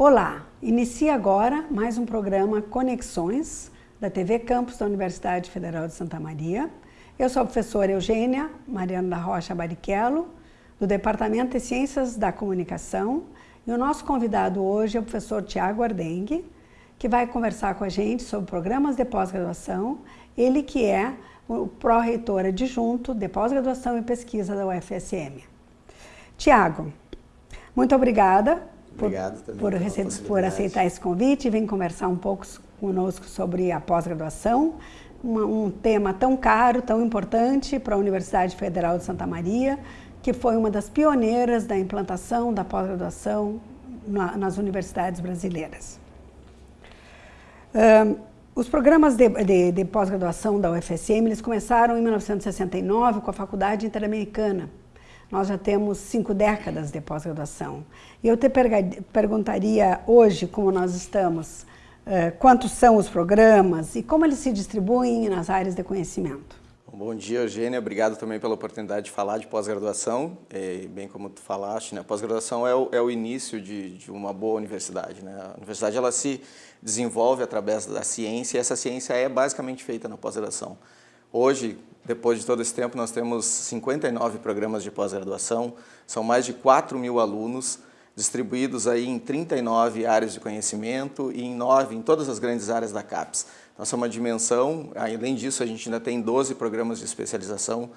Olá, inicia agora mais um programa Conexões da TV Campus da Universidade Federal de Santa Maria. Eu sou a professora Eugênia Mariana da Rocha Barichello, do Departamento de Ciências da Comunicação, e o nosso convidado hoje é o professor Tiago Ardengue, que vai conversar com a gente sobre programas de pós-graduação, ele que é o pró-reitor adjunto de pós-graduação e pesquisa da UFSM. Tiago, muito obrigada Obrigado por, por, por aceitar esse convite e vem conversar um pouco conosco sobre a pós-graduação, um tema tão caro, tão importante para a Universidade Federal de Santa Maria, que foi uma das pioneiras da implantação da pós-graduação na, nas universidades brasileiras. Um, os programas de, de, de pós-graduação da UFSM eles começaram em 1969 com a Faculdade Interamericana, nós já temos cinco décadas de pós-graduação. E eu te perguntaria hoje, como nós estamos, eh, quantos são os programas e como eles se distribuem nas áreas de conhecimento. Bom dia, Eugênia. Obrigado também pela oportunidade de falar de pós-graduação. É, bem como tu falaste, né, pós-graduação é, é, o início de, de, uma boa universidade. Né? A universidade ela se desenvolve através da ciência e essa ciência é basicamente feita na pós-graduação. Hoje, depois de todo esse tempo, nós temos 59 programas de pós-graduação, são mais de 4 mil alunos, distribuídos aí em 39 áreas de conhecimento e em 9 em todas as grandes áreas da CAPES. Nossa é uma dimensão, além disso a gente ainda tem 12 programas de especialização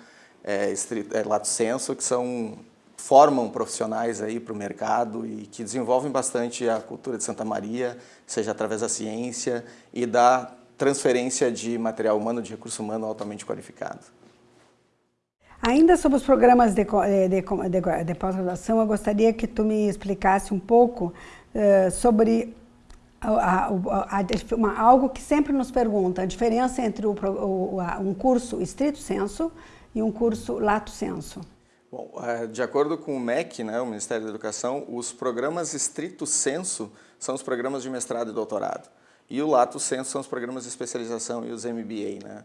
é, é, lato senso, que são, formam profissionais aí para o mercado e que desenvolvem bastante a cultura de Santa Maria, seja através da ciência e da transferência de material humano, de recurso humano altamente qualificado. Ainda sobre os programas de, de, de, de pós-graduação, eu gostaria que tu me explicasse um pouco uh, sobre a, a, a, uma, algo que sempre nos pergunta, a diferença entre o, o, um curso estrito senso e um curso lato senso. Bom, eh, de acordo com o MEC, né, o Ministério da Educação, os programas estrito senso são os programas de mestrado e doutorado. E o Lato Senso são os programas de especialização e os MBA. Né?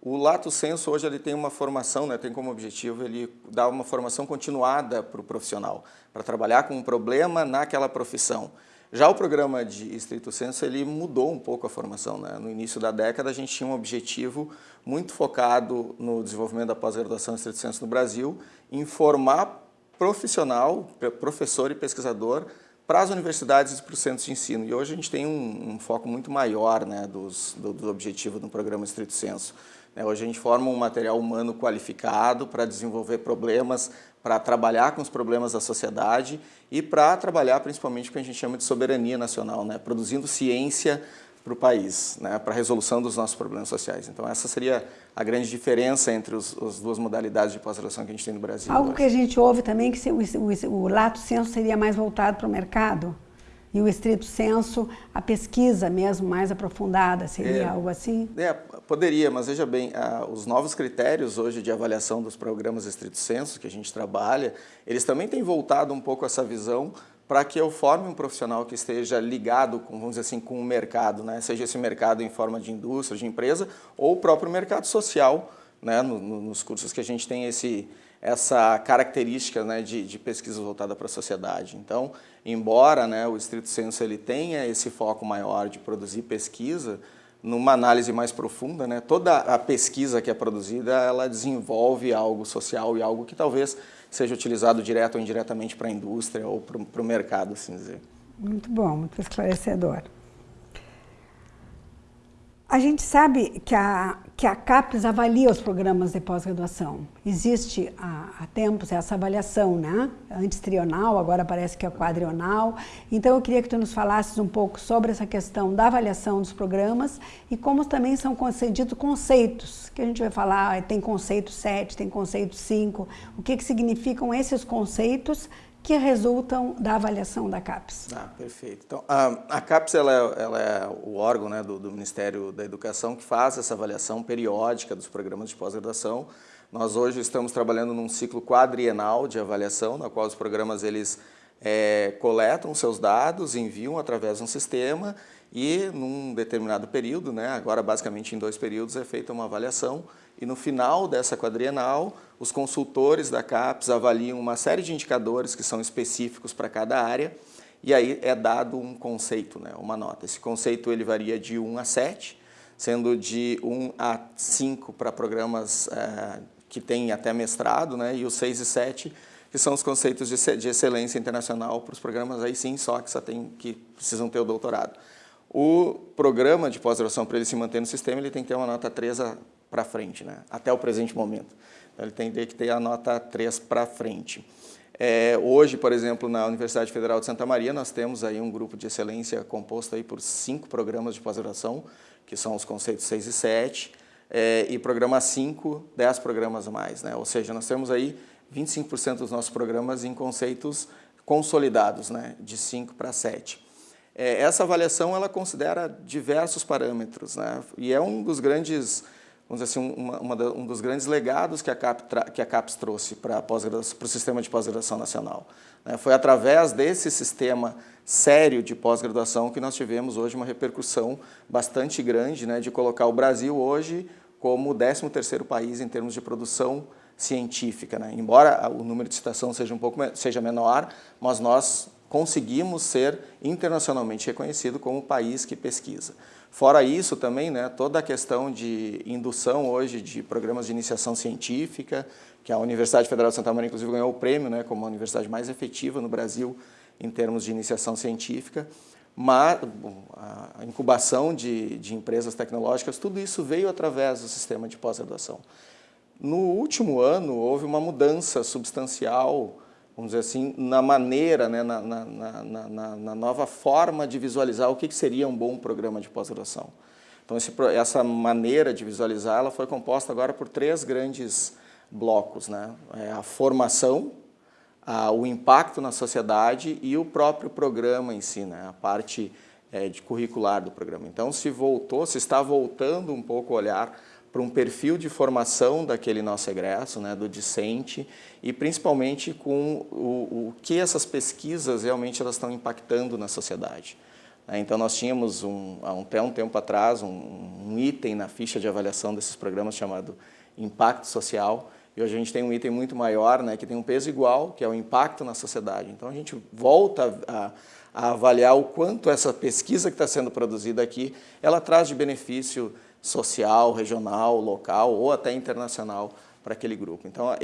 O Lato Senso hoje ele tem uma formação, né, tem como objetivo ele dar uma formação continuada para o profissional, para trabalhar com um problema naquela profissão. Já o programa de estrito senso, ele mudou um pouco a formação. Né? No início da década, a gente tinha um objetivo muito focado no desenvolvimento da pós-graduação em estrito senso no Brasil, em formar profissional, professor e pesquisador para as universidades e para os centros de ensino. E hoje a gente tem um, um foco muito maior né, dos, do, do objetivo do programa Estrito Senso. Né, hoje a gente forma um material humano qualificado para desenvolver problemas, para trabalhar com os problemas da sociedade e para trabalhar principalmente com o que a gente chama de soberania nacional, né, produzindo ciência para o país, né, para a resolução dos nossos problemas sociais. Então essa seria a grande diferença entre os, as duas modalidades de pós-graduação que a gente tem no Brasil. Algo hoje. que a gente ouve também que o, o, o lato senso seria mais voltado para o mercado e o estrito senso, a pesquisa mesmo mais aprofundada, seria é, algo assim? É, poderia, mas veja bem, os novos critérios hoje de avaliação dos programas estrito senso que a gente trabalha, eles também têm voltado um pouco essa visão para que eu forme um profissional que esteja ligado, com, vamos dizer assim, com o mercado, né? seja esse mercado em forma de indústria, de empresa, ou o próprio mercado social, né? No, no, nos cursos que a gente tem esse, essa característica né, de, de pesquisa voltada para a sociedade. Então, embora né, o estrito senso ele tenha esse foco maior de produzir pesquisa, numa análise mais profunda, né, toda a pesquisa que é produzida, ela desenvolve algo social e algo que talvez seja utilizado direto ou indiretamente para a indústria ou para o mercado, assim dizer. Muito bom, muito esclarecedor. A gente sabe que a, que a CAPES avalia os programas de pós-graduação. Existe há, há, tempos essa avaliação, né? Antes trional, agora parece que é quadrional. Então eu queria que tu nos falasses um pouco sobre essa questão da avaliação dos programas e como também são concedidos conceitos, que a gente vai falar, tem conceito 7, tem conceito 5, o que, que significam esses conceitos que resultam da avaliação da CAPES. Ah, perfeito. Então, a, a CAPES ela é, ela é, o órgão né, do, do, Ministério da Educação que faz essa avaliação periódica dos programas de pós-graduação. Nós hoje estamos trabalhando num ciclo quadrienal de avaliação, na qual os programas eles é, coletam seus dados, enviam através de um sistema e num determinado período, né, agora basicamente em dois períodos, é feita uma avaliação e no final dessa quadrienal, os consultores da CAPES avaliam uma série de indicadores que são específicos para cada área e aí é dado um conceito, né, uma nota. Esse conceito ele varia de 1 a 7, sendo de 1 a 5 para programas é, que têm até mestrado, né, e os 6 e 7 que são os conceitos de, de excelência internacional para os programas aí sim só que só tem que precisam ter o doutorado. O programa de pós-graduação, para ele se manter no sistema, ele tem que ter uma nota 3 para frente, né? até o presente momento. Ele tem que ter a nota 3 para frente. É, hoje, por exemplo, na Universidade Federal de Santa Maria, nós temos aí um grupo de excelência composto aí por cinco programas de pós-graduação, que são os conceitos 6 e 7, é, e programa 5, 10 programas a mais. Né? Ou seja, nós temos aí 25% dos nossos programas em conceitos consolidados, né? de 5 para 7. É, essa avaliação ela considera diversos parâmetros, né? e é um dos grandes vamos dizer assim, uma, uma um dos grandes legados que a, CAP que a CAPES trouxe para o sistema de pós-graduação nacional. Né? Foi através desse sistema sério de pós-graduação que nós tivemos hoje uma repercussão bastante grande né, de colocar o Brasil hoje como o 13º país em termos de produção científica. Né? Embora o número de citação seja um pouco seja menor, mas nós conseguimos ser internacionalmente reconhecido como país que pesquisa. Fora isso também, né, toda a questão de indução hoje de programas de iniciação científica, que a Universidade Federal de Santa Maria inclusive ganhou o prêmio né, como a universidade mais efetiva no Brasil em termos de iniciação científica, mas a incubação de, de empresas tecnológicas, tudo isso veio através do sistema de pós-graduação. No último ano, houve uma mudança substancial vamos dizer assim, na maneira, né, na, na, na, na, nova forma de visualizar o que seria um bom programa de pós-graduação. Então, esse, essa maneira de visualizar, ela foi composta agora por três grandes blocos, né? É a formação, a, o impacto na sociedade e o próprio programa em si, né? a parte é, de curricular do programa. Então, se voltou, se está voltando um pouco o olhar para um perfil de formação daquele nosso egresso, né, do discente, e principalmente com o, o que essas pesquisas realmente elas estão impactando na sociedade. Né. Então, nós tínhamos, um, até um tempo atrás, um, um item na ficha de avaliação desses programas chamado Impacto Social, e hoje a gente tem um item muito maior, né, que tem um peso igual, que é o impacto na sociedade. Então, a gente volta a, a avaliar o quanto essa pesquisa que está sendo produzida aqui, ela traz de benefício social, regional, local ou até internacional para aquele grupo. Então, é,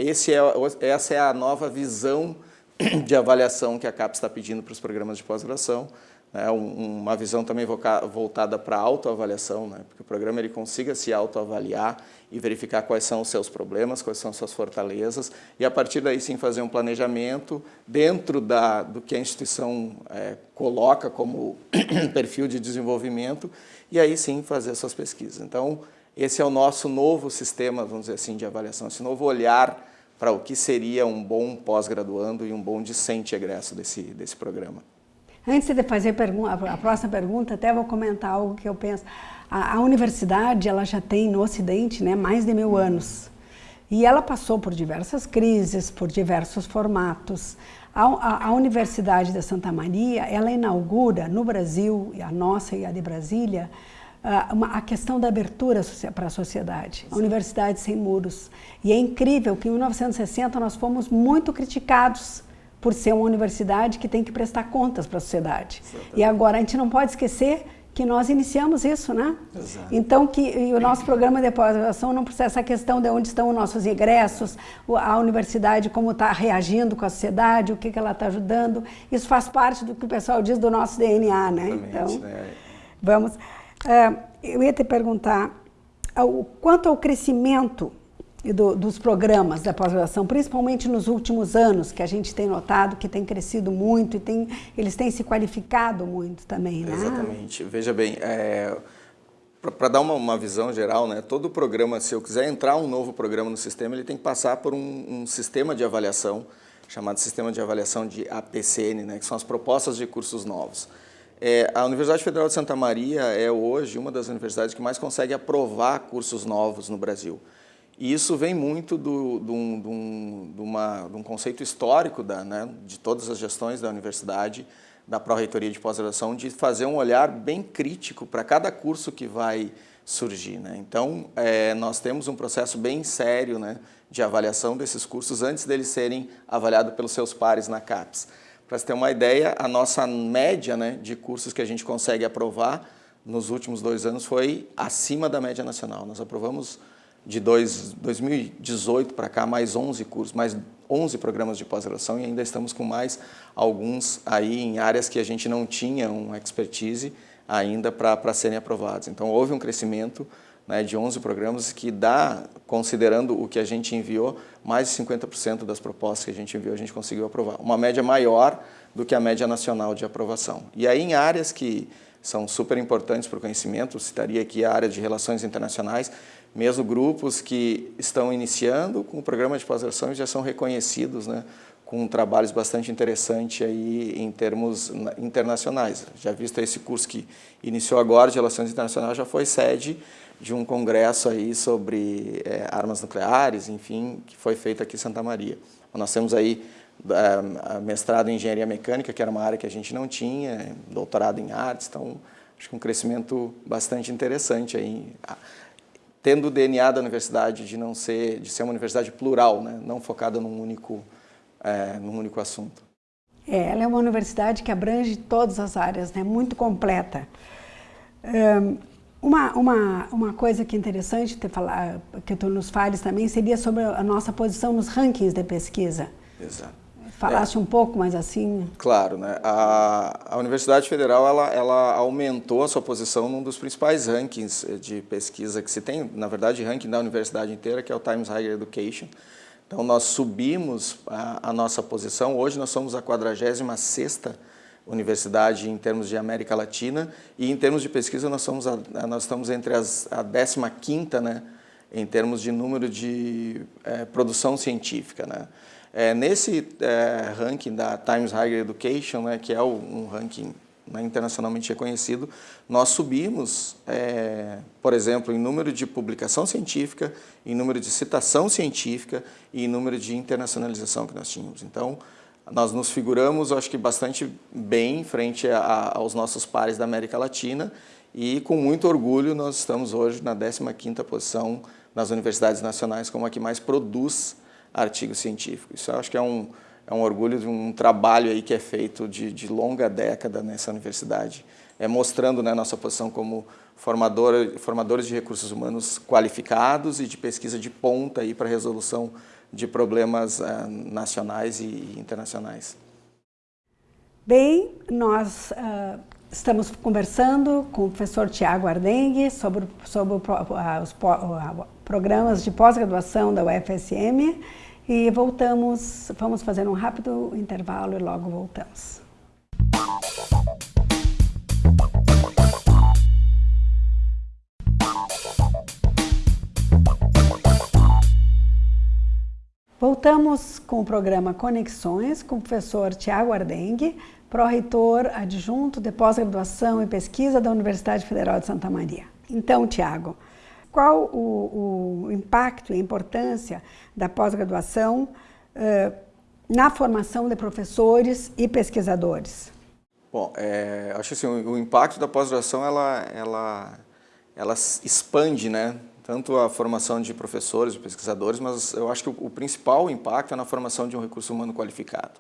essa é a nova visão de avaliação que a CAPES está pedindo para os programas de pós-graduação, né, uma visão também voltada para a autoavaliação, né, porque o programa ele consiga se autoavaliar e verificar quais são os seus problemas, quais são as suas fortalezas, e a partir daí sim fazer um planejamento dentro da, do que a instituição é, coloca como perfil de desenvolvimento, e aí sim fazer as suas pesquisas. Então, esse é o nosso novo sistema, vamos dizer assim, de avaliação, esse novo olhar para o que seria um bom pós-graduando e um bom discente egresso desse, desse programa. Antes de fazer a próxima pergunta, até vou comentar algo que eu penso. A, a, universidade ela já tem no Ocidente né, mais de mil anos. E ela passou por diversas crises, por diversos formatos. A, a, a, Universidade de Santa Maria, ela inaugura no Brasil, a nossa e a de Brasília, uma, a questão da abertura para a sociedade, a Universidade Sem Muros. E é incrível que em 1960 nós fomos muito criticados por ser uma universidade que tem que prestar contas para a sociedade. E agora a gente não pode esquecer que nós iniciamos isso, né? Exato. Então, que o nosso programa de pós-graduação não precisa essa questão de onde estão os nossos ingressos, a universidade como está reagindo com a sociedade, o que, que ela está ajudando. Isso faz parte do que o pessoal diz do nosso DNA, né? Exatamente, então, né? vamos... Uh, eu ia te perguntar, quanto ao crescimento do, dos programas da pós-graduação, principalmente nos últimos anos, que a gente tem notado que tem crescido muito e tem, eles têm se qualificado muito também, né? Exatamente. Veja bem, é, para dar uma, uma, visão geral, né, todo programa, se eu quiser entrar um novo programa no sistema, ele tem que passar por um, um sistema de avaliação, chamado Sistema de Avaliação de APCN, né, que são as propostas de cursos novos. É, a Universidade Federal de Santa Maria é hoje uma das universidades que mais consegue aprovar cursos novos no Brasil. E isso vem muito do, do, do, do uma, de um conceito histórico da, né, de todas as gestões da universidade, da Pró-Reitoria de Pós-Graduação, de fazer um olhar bem crítico para cada curso que vai surgir. Né? Então, é, nós temos um processo bem sério né, de avaliação desses cursos antes deles serem avaliados pelos seus pares na CAPES Para você ter uma ideia, a nossa média né, de cursos que a gente consegue aprovar nos últimos dois anos foi acima da média nacional. Nós aprovamos de dois, 2018 para cá mais 11 cursos, mais 11 programas de pós-graduação e ainda estamos com mais alguns aí em áreas que a gente não tinha um expertise ainda para serem aprovados. Então houve um crescimento né, de 11 programas que dá, considerando o que a gente enviou, mais de 50% das propostas que a gente enviou a gente conseguiu aprovar. Uma média maior do que a média nacional de aprovação. E aí em áreas que são super importantes para o conhecimento, citaria aqui a área de relações internacionais, mesmo grupos que estão iniciando com o programa de pós-graduação já são reconhecidos né, com trabalhos bastante interessantes aí em termos internacionais. Já visto esse curso que iniciou agora de Relações Internacionais, já foi sede de um congresso aí sobre é, armas nucleares, enfim, que foi feito aqui em Santa Maria. Nós temos aí é, mestrado em Engenharia Mecânica, que era uma área que a gente não tinha, doutorado em artes, então acho que um crescimento bastante interessante aí, tendo o DNA da universidade de não ser, de ser uma universidade plural, né, não focada num único é, num único assunto. É, ela é uma universidade que abrange todas as áreas, né? muito completa. Um, uma, uma, uma coisa que é interessante ter falar, que tu nos fales também seria sobre a nossa posição nos rankings de pesquisa. Exato. Falasse é. um pouco mais assim? Claro, né? A, a Universidade Federal ela, ela aumentou a sua posição num dos principais rankings de pesquisa que se tem, na verdade, ranking da universidade inteira, que é o Times Higher Education. Então, nós subimos a, a nossa posição. Hoje, nós somos a 46ª universidade em termos de América Latina e em termos de pesquisa nós, somos a, nós estamos entre as, a 15ª né, em termos de número de é, produção científica. Né. É, nesse é, ranking da Times Higher Education, né, que é o, um ranking né, internacionalmente reconhecido, nós subimos, é, por exemplo, em número de publicação científica, em número de citação científica e em número de internacionalização que nós tínhamos. Então, nós nos figuramos, acho que bastante bem frente a, aos nossos pares da América Latina e com muito orgulho nós estamos hoje na 15ª posição nas universidades nacionais como a que mais produz artigo científico. Isso acho que é um, é um orgulho de um trabalho aí que é feito de, de longa década nessa universidade, é mostrando né, nossa posição como formador, formadores de recursos humanos qualificados e de pesquisa de ponta para resolução de problemas uh, nacionais e internacionais. Bem, nós uh, estamos conversando com o professor Tiago Ardengue sobre, sobre os programas de pós-graduação da UFSM e voltamos, vamos fazer um rápido intervalo e logo voltamos. Voltamos com o programa Conexões com o professor Tiago Ardengue, pró-reitor adjunto de pós-graduação e pesquisa da Universidade Federal de Santa Maria. Então, Tiago, qual o, o impacto e a importância da pós-graduação uh, na formação de professores e pesquisadores? Bom, é, acho assim, o, o impacto da pós-graduação ela, ela, ela expande, né? Tanto a formação de professores e pesquisadores, mas eu acho que o principal impacto é na formação de um recurso humano qualificado.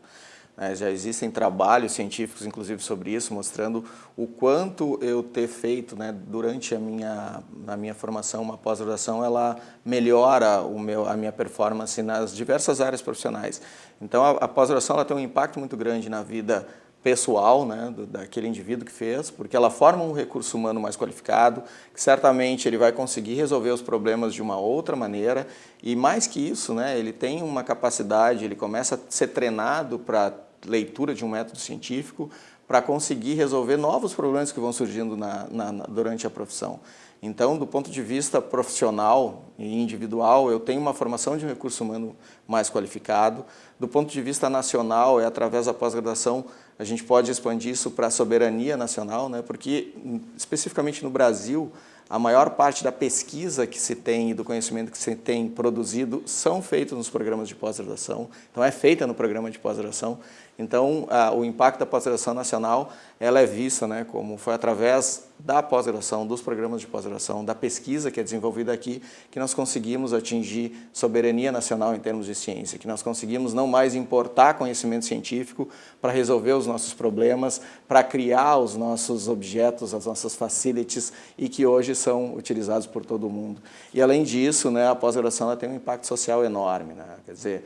Né? Já existem trabalhos científicos, inclusive, sobre isso, mostrando o quanto eu ter feito né, durante a minha, a minha formação, uma pós-graduação, ela melhora o meu, a minha performance nas diversas áreas profissionais. Então, a, a pós-graduação tem um impacto muito grande na vida pessoal né, daquele indivíduo que fez, porque ela forma um recurso humano mais qualificado, que certamente ele vai conseguir resolver os problemas de uma outra maneira, e mais que isso, né, ele tem uma capacidade, ele começa a ser treinado para leitura de um método científico para conseguir resolver novos problemas que vão surgindo na, na, na, durante a profissão. Então, do ponto de vista profissional e individual, eu tenho uma formação de recurso humano mais qualificado. Do ponto de vista nacional, é através da pós-graduação, a gente pode expandir isso para a soberania nacional, né? porque, especificamente no Brasil, a maior parte da pesquisa que se tem e do conhecimento que se tem produzido são feitos nos programas de pós-graduação, então é feita no programa de pós-graduação. Então, a, o impacto da pós-graduação nacional, ela é vista né, como foi através da pós-graduação, dos programas de pós-graduação, da pesquisa que é desenvolvida aqui, que nós conseguimos atingir soberania nacional em termos de ciência, que nós conseguimos não mais importar conhecimento científico para resolver os nossos problemas, para criar os nossos objetos, as nossas facilities e que hoje são utilizados por todo mundo. E além disso, né, a pós-graduação tem um impacto social enorme, né? quer dizer,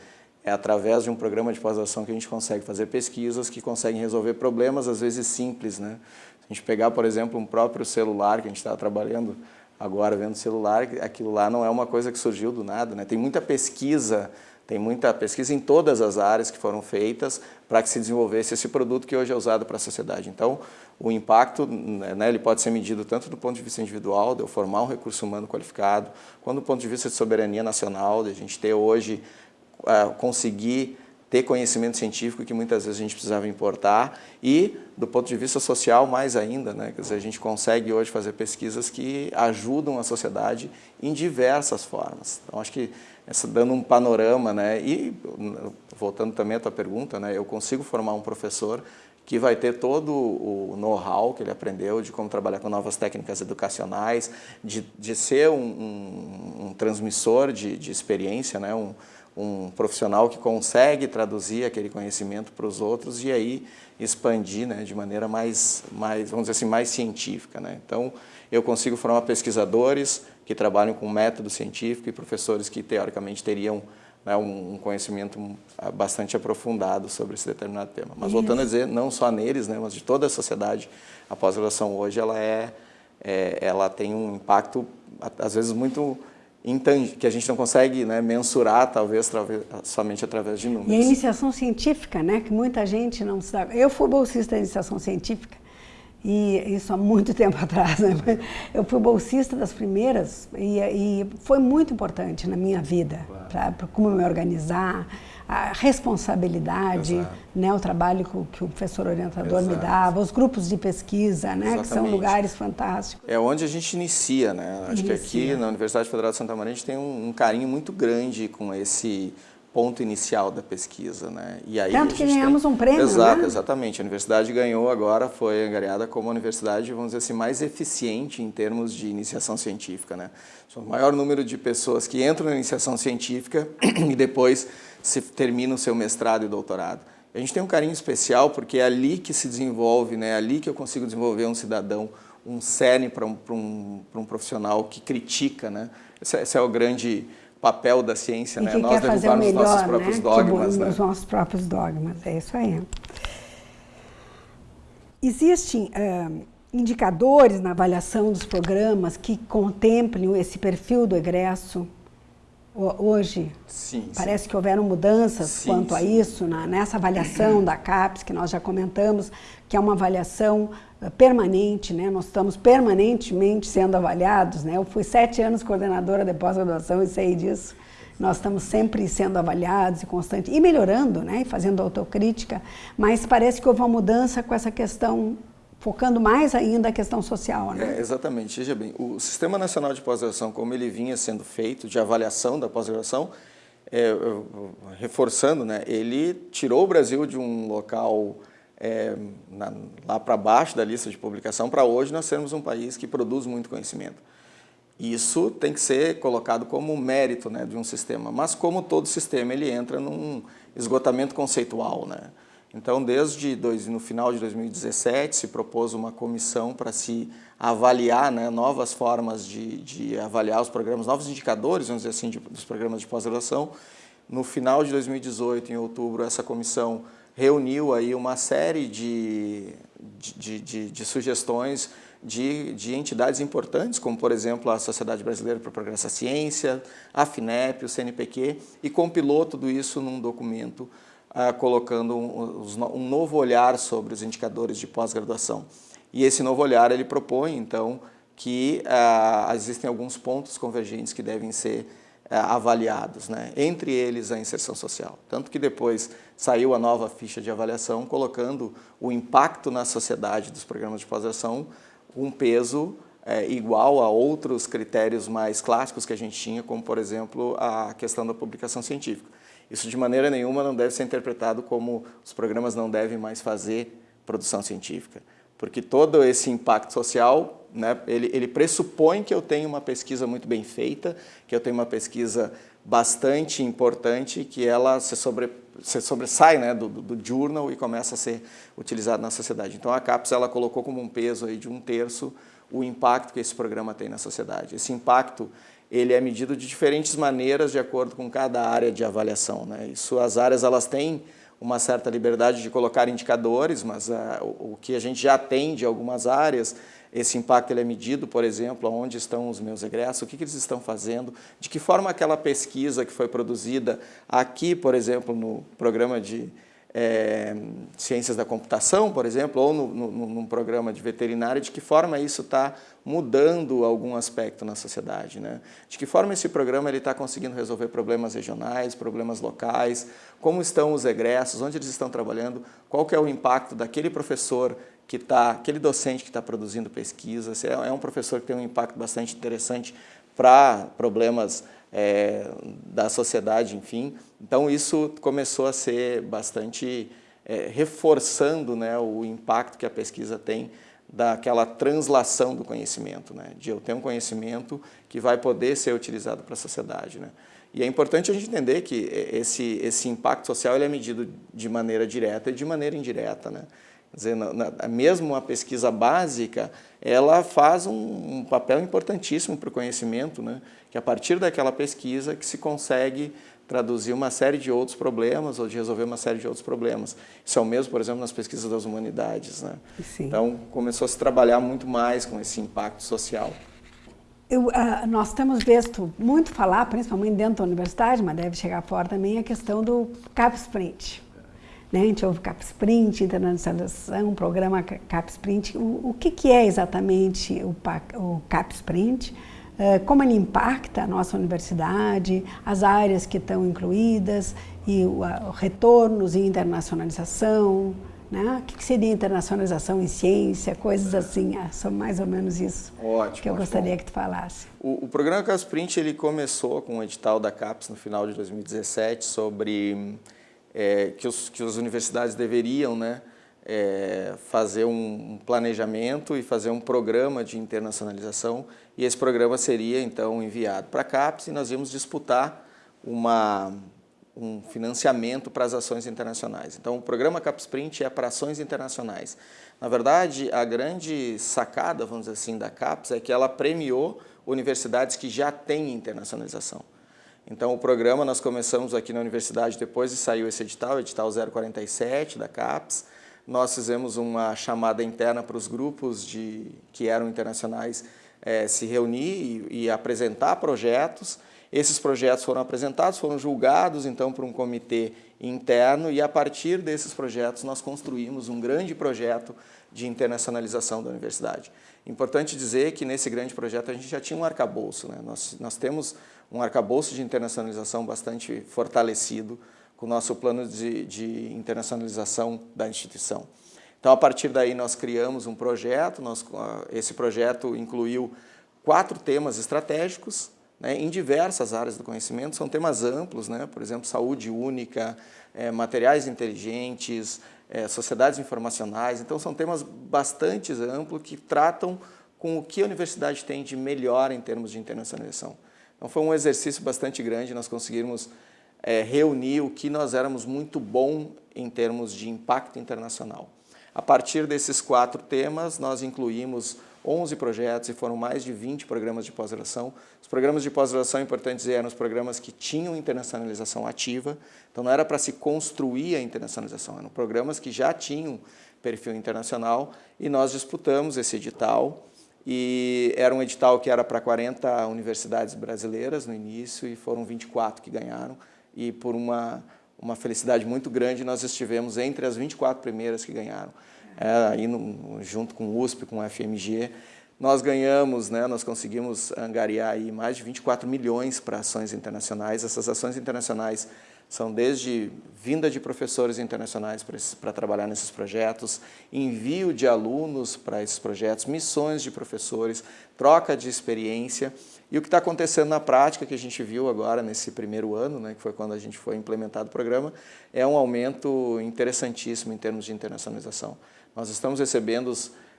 é através de um programa de pós-graduação que a gente consegue fazer pesquisas que conseguem resolver problemas, às vezes simples. Né? Se a gente pegar, por exemplo, um próprio celular, que a gente está trabalhando agora vendo celular, aquilo lá não é uma coisa que surgiu do nada. Né? Tem muita pesquisa, tem muita pesquisa em todas as áreas que foram feitas para que se desenvolvesse esse produto que hoje é usado para a sociedade. Então, o impacto né, ele pode ser medido tanto do ponto de vista individual, de eu formar um recurso humano qualificado, quanto do ponto de vista de soberania nacional, de a gente ter hoje uh, conseguir ter conhecimento científico que muitas vezes a gente precisava importar e, do ponto de vista social, mais ainda, né? Quer dizer, a gente consegue hoje fazer pesquisas que ajudam a sociedade em diversas formas. Então, acho que essa, dando um panorama, né? E, voltando também à tua pergunta, né? Eu consigo formar um professor que vai ter todo o know-how que ele aprendeu de como trabalhar com novas técnicas educacionais, de, de ser um, um, um transmissor de, de experiência, né? Um, um profissional que consegue traduzir aquele conhecimento para os outros e aí expandir né, de maneira mais, mais, vamos dizer assim, mais científica. Né? Então, eu consigo formar pesquisadores que trabalham com método científico e professores que, teoricamente, teriam né, um conhecimento bastante aprofundado sobre esse determinado tema. Mas, voltando a dizer, não só neles, né, mas de toda a sociedade, a pós-graduação hoje ela, é, é, ela tem um impacto, às vezes, muito que a gente não consegue né, mensurar, talvez, somente através de números. E a iniciação científica, né, que muita gente não sabe. Eu fui bolsista da iniciação científica, e isso há muito tempo atrás. Né? Eu fui bolsista das primeiras e, e foi muito importante na minha vida, claro. para como me organizar, a responsabilidade, né, o trabalho que o professor orientador Exato. me dava, os grupos de pesquisa, né, que são lugares fantásticos. É onde a gente inicia, né? Acho inicia. que aqui na Universidade Federal de Santa Maria a gente tem um, um carinho muito grande com esse ponto inicial da pesquisa, né? E aí Tanto que ganhamos tem... um prêmio, Exato, né? exatamente. A universidade ganhou agora, foi angariada como a universidade, vamos dizer assim, mais eficiente em termos de iniciação científica, né? O maior número de pessoas que entram na iniciação científica e depois se termina o seu mestrado e doutorado. A gente tem um carinho especial porque é ali que se desenvolve, né? é ali que eu consigo desenvolver um cidadão, um cerne para um, um, um profissional que critica. Né? Esse, é, esse é o grande papel da ciência, e né? Nós derrubarmos os nossos próprios né? dogmas. né? Os nossos próprios dogmas, é isso aí. Existem uh, indicadores na avaliação dos programas que contemplem esse perfil do egresso? hoje? Sim, Parece sim. que houveram mudanças sim, quanto sim. a isso, na, nessa avaliação da CAPES, que nós já comentamos, que é uma avaliação permanente, né? nós estamos permanentemente sendo avaliados. Né? Eu fui sete anos coordenadora de pós-graduação e sei disso. Nós estamos sempre sendo avaliados e constante e melhorando, né? e fazendo autocrítica, mas parece que houve uma mudança com essa questão focando mais ainda a questão social. Né? É, exatamente. Veja bem, o Sistema Nacional de Pós-Graduação, como ele vinha sendo feito, de avaliação da pós-graduação, é, reforçando, né, ele tirou o Brasil de um local é, na, lá para baixo da lista de publicação para hoje nós sermos um país que produz muito conhecimento. Isso tem que ser colocado como mérito né, de um sistema, mas como todo sistema ele entra num esgotamento conceitual. Né? Então, desde dois, no final de 2017, se propôs uma comissão para se avaliar né, novas formas de, de, avaliar os programas, novos indicadores, vamos dizer assim, de, dos programas de pós-graduação. No final de 2018, em outubro, essa comissão reuniu aí uma série de, de, de, de sugestões de, de, entidades importantes, como, por exemplo, a Sociedade Brasileira para o Progresso da Ciência, a FINEP, o CNPq, e compilou tudo isso num documento ah, colocando um, um, novo olhar sobre os indicadores de pós-graduação. E esse novo olhar ele propõe, então, que ah, existem alguns pontos convergentes que devem ser avaliados, né? entre eles a inserção social. Tanto que depois saiu a nova ficha de avaliação colocando o impacto na sociedade dos programas de pós-graduação um peso é, igual a outros critérios mais clássicos que a gente tinha, como, por exemplo, a questão da publicação científica. Isso de maneira nenhuma não deve ser interpretado como os programas não devem mais fazer produção científica, porque todo esse impacto social né? ele, ele pressupõe que eu tenho uma pesquisa muito bem feita, que eu tenho uma pesquisa bastante importante, que ela se, sobre, se sobressai né, do, do, journal e começa a ser utilizada na sociedade. Então a CAPES ela colocou como um peso aí de um terço o impacto que esse programa tem na sociedade. Esse impacto ele é medido de diferentes maneiras de acordo com cada área de avaliação. Né? Isso, as áreas elas têm uma certa liberdade de colocar indicadores, mas uh, o, o, que a gente já tem de algumas áreas, esse impacto ele é medido, por exemplo, onde estão os meus egressos, o que, que eles estão fazendo, de que forma aquela pesquisa que foi produzida aqui, por exemplo, no programa de é, ciências da computação, por exemplo, ou no, no, num programa de veterinária, de que forma isso está mudando algum aspecto na sociedade. Né? De que forma esse programa está conseguindo resolver problemas regionais, problemas locais, como estão os egressos, onde eles estão trabalhando, qual que é o impacto daquele professor que está, aquele docente que está produzindo pesquisa, é, é um professor que tem um impacto bastante interessante para problemas é, da sociedade, enfim. Então isso começou a ser bastante é, reforçando né, o impacto que a pesquisa tem daquela translação do conhecimento, né, de eu ter um conhecimento que vai poder ser utilizado para a sociedade. Né. E é importante a gente entender que esse, esse impacto social ele é medido de maneira direta e de maneira indireta. Né. Dizer, na, na, mesmo a pesquisa básica, ela faz um, um papel importantíssimo para o conhecimento, né? que a partir daquela pesquisa que se consegue traduzir uma série de outros problemas ou de resolver uma série de outros problemas. Isso é o mesmo, por exemplo, nas pesquisas das humanidades. Né? Então, começou a se trabalhar muito mais com esse impacto social. Eu, uh, nós temos visto muito falar, principalmente dentro da universidade, mas deve chegar fora também, a questão do CapSprint. Né? A gente ouve CapSprint, internacionalização, programa CapSprint. O, o que, que é exatamente o, o CapSprint? Uh, como ele impacta a nossa universidade, as áreas que estão incluídas, e o, uh, retornos e internacionalização, né? O que seria internacionalização em ciência, coisas assim, ah, são mais ou menos isso ótimo, que eu ótimo. gostaria que tu falasse. O, o programa CapSprint ele começou com o edital da CAPES no final de 2017 sobre é, que, os, que as universidades deveriam né, é, fazer um planejamento e fazer um programa de internacionalização e esse programa seria então enviado para a CAPES e nós íamos disputar uma, um financiamento para as ações internacionais. Então o programa CAPESprint é para ações internacionais. Na verdade, a grande sacada, vamos dizer assim, da CAPES é que ela premiou universidades que já têm internacionalização. Então, o programa nós começamos aqui na universidade, depois de saiu esse edital, o edital 047 da CAPES, nós fizemos uma chamada interna para os grupos de, que eram internacionais é, se reunir e, e, apresentar projetos. Esses projetos foram apresentados, foram julgados então por um comitê interno e a partir desses projetos nós construímos um grande projeto de internacionalização da universidade. Importante dizer que nesse grande projeto a gente já tinha um arcabouço. Né? Nós, nós temos um arcabouço de internacionalização bastante fortalecido com o nosso plano de, de internacionalização da instituição. Então, a partir daí, nós criamos um projeto, nós, esse projeto incluiu quatro temas estratégicos, né, em diversas áreas do conhecimento, são temas amplos, né, por exemplo, saúde única, é, materiais inteligentes, é, sociedades informacionais, então são temas bastante amplos que tratam com o que a universidade tem de melhor em termos de internacionalização. Então foi um exercício bastante grande, nós conseguimos é, reunir o que nós éramos muito bom em termos de impacto internacional. A partir desses quatro temas, nós incluímos 11 projetos e foram mais de 20 programas de pós-graduação. Os programas de pós-graduação, é importante dizer, eram os programas que tinham internacionalização ativa, então não era para se construir a internacionalização, eram programas que já tinham perfil internacional e nós disputamos esse edital e era um edital que era para 40 universidades brasileiras no início e foram 24 que ganharam. E por uma, uma felicidade muito grande, nós estivemos entre as 24 primeiras que ganharam. É, aí no, junto com o USP, com o FMG, nós ganhamos, né, nós conseguimos angariar aí mais de 24 milhões para ações internacionais. Essas ações internacionais são desde vinda de professores internacionais para trabalhar nesses projetos, envio de alunos para esses projetos, missões de professores, troca de experiência. E o que está acontecendo na prática, que a gente viu agora nesse primeiro ano, né, que foi quando a gente foi implementado o programa, é um aumento interessantíssimo em termos de internacionalização. Nós estamos recebendo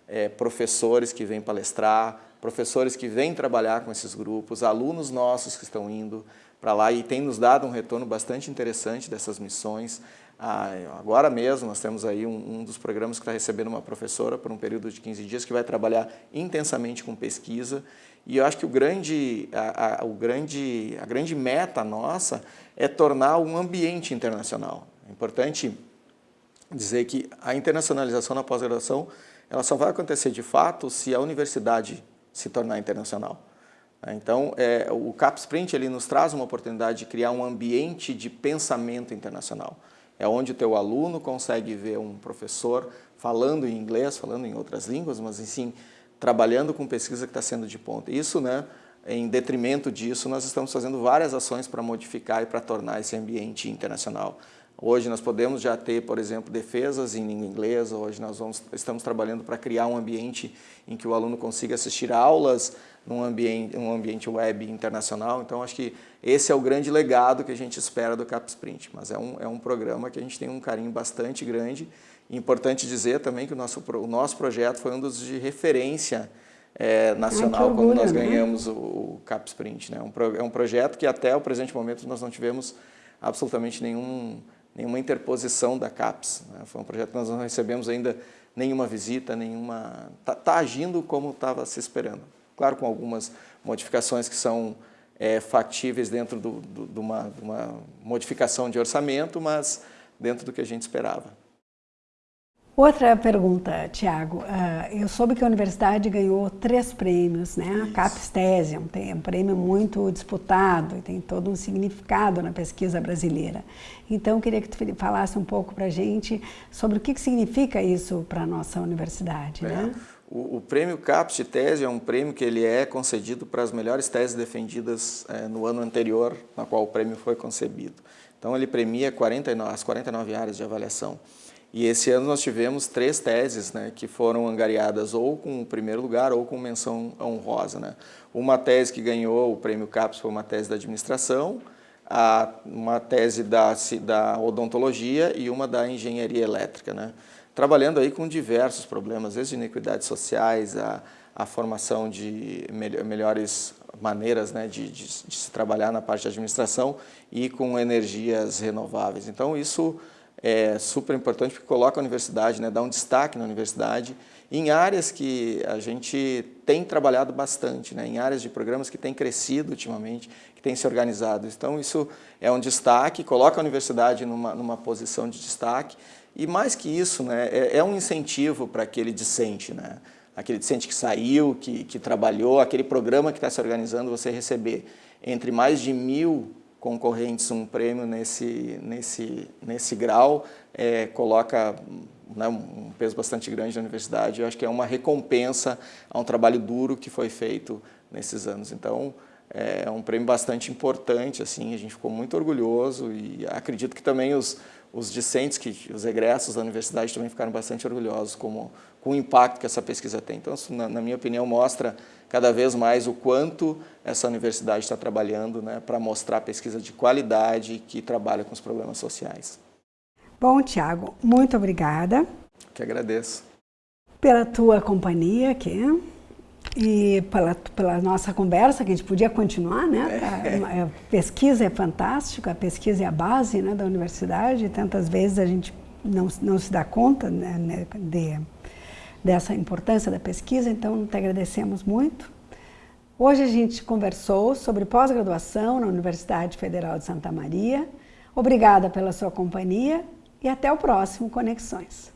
é, professores que vêm palestrar, professores que vêm trabalhar com esses grupos, alunos nossos que estão indo para lá e tem nos dado um retorno bastante interessante dessas missões. Ah, agora mesmo nós temos aí um, um dos programas que está recebendo uma professora por um período de 15 dias que vai trabalhar intensamente com pesquisa e eu acho que o grande, a, a, o grande, a grande meta nossa é tornar um ambiente internacional. É importante dizer que a internacionalização na pós-graduação ela só vai acontecer de fato se a universidade se tornar internacional. Então, é, o CapSprint ele nos traz uma oportunidade de criar um ambiente de pensamento internacional. É onde o teu aluno consegue ver um professor falando em inglês, falando em outras línguas, mas, sim, trabalhando com pesquisa que está sendo de ponta. Isso, né, em detrimento disso, nós estamos fazendo várias ações para modificar e para tornar esse ambiente internacional. Hoje nós podemos já ter, por exemplo, defesas em língua inglesa, hoje nós vamos, estamos trabalhando para criar um ambiente em que o aluno consiga assistir aulas num ambiente, um ambiente web internacional, então acho que esse é o grande legado que a gente espera do CapSprint, mas é um, é um programa que a gente tem um carinho bastante grande, e importante dizer também que o nosso, o nosso projeto foi um dos de referência é, nacional Ai, orgulho, quando nós né? ganhamos o, o CapSprint, né? Um pro, é um projeto que até o presente momento nós não tivemos absolutamente nenhum nenhuma interposição da CAPES. Né? Foi um projeto que nós não recebemos ainda nenhuma visita, nenhuma... Está tá agindo como estava se esperando. Claro, com algumas modificações que são é, factíveis dentro de, uma, de uma modificação de orçamento, mas dentro do que a gente esperava. Outra pergunta, Tiago. Uh, eu soube que a universidade ganhou três prêmios, né? A CAPES Tese é um, prêmio muito disputado e tem todo um significado na pesquisa brasileira. Então, eu queria que tu falasse um pouco para a gente sobre o que, que significa isso para a nossa universidade, é. né? O, o, prêmio CAPES Tese é um prêmio que ele é concedido para as melhores teses defendidas é, no ano anterior, na qual o prêmio foi concebido. Então, ele premia 49, as 49 áreas de avaliação. E esse ano nós tivemos três teses né, que foram angariadas ou com primeiro lugar ou com menção honrosa. Né? Uma tese que ganhou o prêmio CAPES foi uma tese da administração, a, uma tese da, da odontologia e uma da engenharia elétrica. Né? Trabalhando aí com diversos problemas, desde inequidades sociais, a, a formação de melhores maneiras né, de, de, de se trabalhar na parte de administração e com energias renováveis. Então isso é super importante porque coloca a universidade, né, dá um destaque na universidade em áreas que a gente tem trabalhado bastante, né, em áreas de programas que têm crescido ultimamente, que têm se organizado. Então isso é um destaque, coloca a universidade numa, numa posição de destaque e mais que isso, né, é, é um incentivo para aquele discente, né, aquele discente que saiu, que, que trabalhou, aquele programa que está se organizando, você receber entre mais de mil concorrentes um prêmio nesse, nesse, nesse grau, é, coloca né, um peso bastante grande na universidade. Eu acho que é uma recompensa a um trabalho duro que foi feito nesses anos. Então, é um prêmio bastante importante, assim, a gente ficou muito orgulhoso e acredito que também os, os discentes, que, os egressos da universidade também ficaram bastante orgulhosos com, com o impacto que essa pesquisa tem. Então, isso, na, na minha opinião, mostra cada vez mais o quanto essa universidade está trabalhando né, para mostrar pesquisa de qualidade que trabalha com os problemas sociais. Bom, Tiago, muito obrigada. Que agradeço. Pela tua companhia aqui e pela, pela nossa conversa, que a gente podia continuar, né? É. A, a pesquisa é fantástica, a pesquisa é a base né, da universidade, tantas vezes a gente não, não se dá conta né, né de dessa importância da pesquisa, então te agradecemos muito. Hoje a gente conversou sobre pós-graduação na Universidade Federal de Santa Maria. Obrigada pela sua companhia e até o próximo Conexões.